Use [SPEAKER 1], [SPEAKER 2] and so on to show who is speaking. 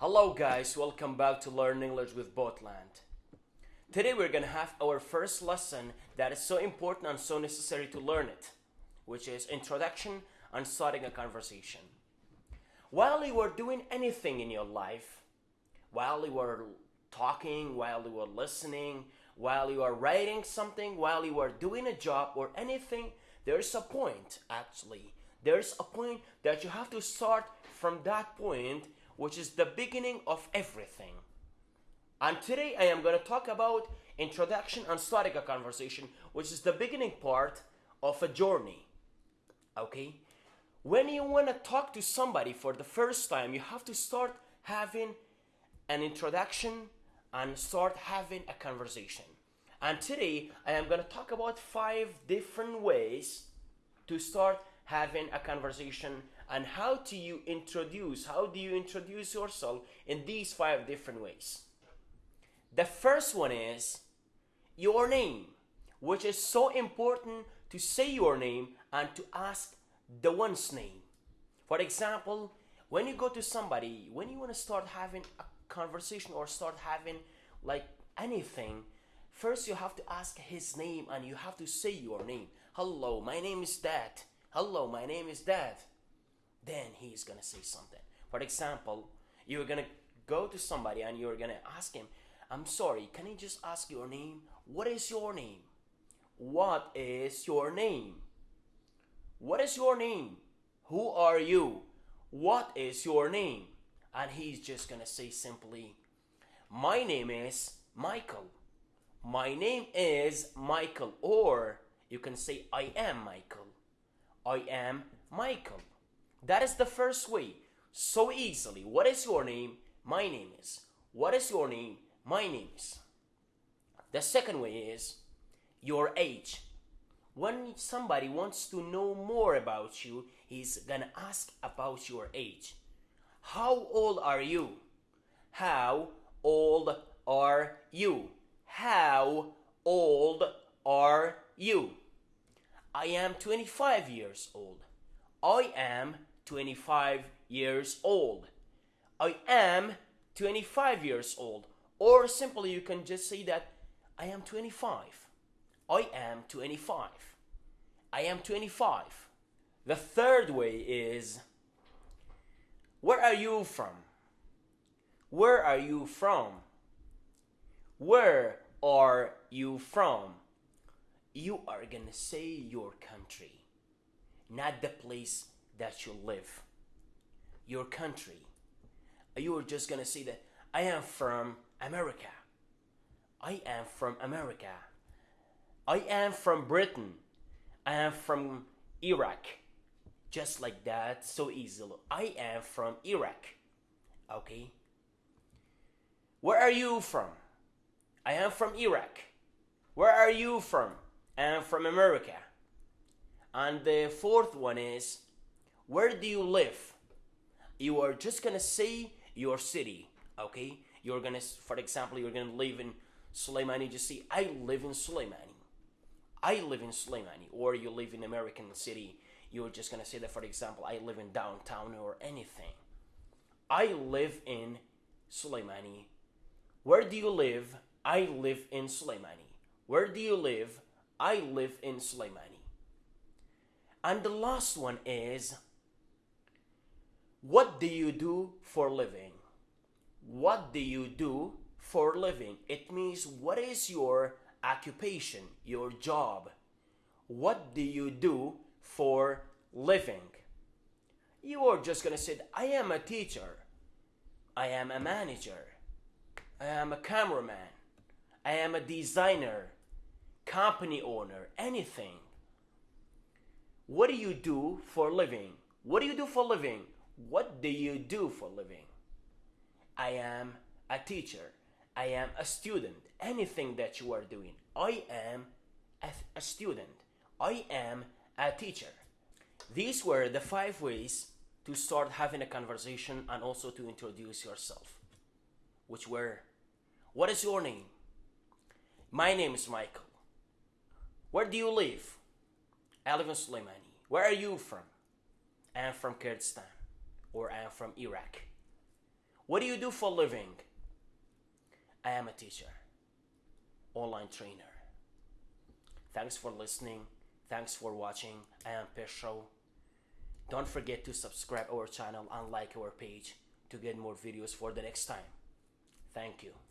[SPEAKER 1] Hello guys, welcome back to Learn English with Botland. Today we're gonna have our first lesson that is so important and so necessary to learn it, which is introduction and starting a conversation. While you are doing anything in your life, while you are talking, while you are listening, while you are writing something, while you are doing a job or anything, there's a point actually. There's a point that you have to start from that point, which is the beginning of everything. And today I am going to talk about introduction and starting a conversation, which is the beginning part of a journey. Okay? When you want to talk to somebody for the first time, you have to start having an introduction and start having a conversation. And today I am going to talk about five different ways to start having a conversation and how do you introduce how do you introduce yourself in these five different ways. The first one is your name, which is so important to say your name and to ask the one's name. For example, when you go to somebody, when you want to start having a conversation or start having like anything, first you have to ask his name and you have to say your name. Hello, my name is that. Hello, my name is that. Then he's gonna say something. For example, you're gonna go to somebody and you're gonna ask him, I'm sorry, can I just ask your name? What is your name? What is your name? What is your name? Who are you? What is your name? And he's just gonna say simply, My name is Michael. My name is Michael. Or you can say, I am Michael. I am Michael. That is the first way. So easily. What is your name? My name is. What is your name? My name is. The second way is your age. When somebody wants to know more about you, he's gonna ask about your age. How old are you? How old are you? How old are you? I am 25 years old. I am 25 years old. I am 25 years old. Or simply, you can just say that I am 25. I am 25. I am 25. The third way is Where are you from? Where are you from? Where are you from? You are gonna say your country, not the place that you live. Your country. You are just gonna say that I am from America. I am from America. I am from Britain. I am from Iraq. Just like that, so easily. I am from Iraq. Okay? Where are you from? I am from Iraq. Where are you from? I am from America. And the fourth one is where do you live? You are just gonna say your city, okay? You're gonna, for example, you're gonna live in Soleimani, just say, I live in Soleimani. I live in Soleimani. Or you live in American city, you're just gonna say that, for example, I live in downtown or anything. I live in Soleimani. Where do you live? I live in Soleimani. Where do you live? I live in Soleimani. And the last one is what do you do for living? What do you do for living? It means what is your occupation, your job? What do you do for living? You are just gonna say, I am a teacher, I am a manager, I am a cameraman, I am a designer, company owner, anything. What do you do for living? What do you do for living? What do you do for living? I am a teacher. I am a student. Anything that you are doing. I am a, a student. I am a teacher. These were the five ways to start having a conversation and also to introduce yourself. Which were What is your name? My name is Michael. Where do you live? I live in Soleimani. Where are you from? I am from Kurdistan or I am from Iraq. What do you do for living? I am a teacher, online trainer. Thanks for listening. Thanks for watching. I am Pesho. Don't forget to subscribe our channel and like our page to get more videos for the next time. Thank you.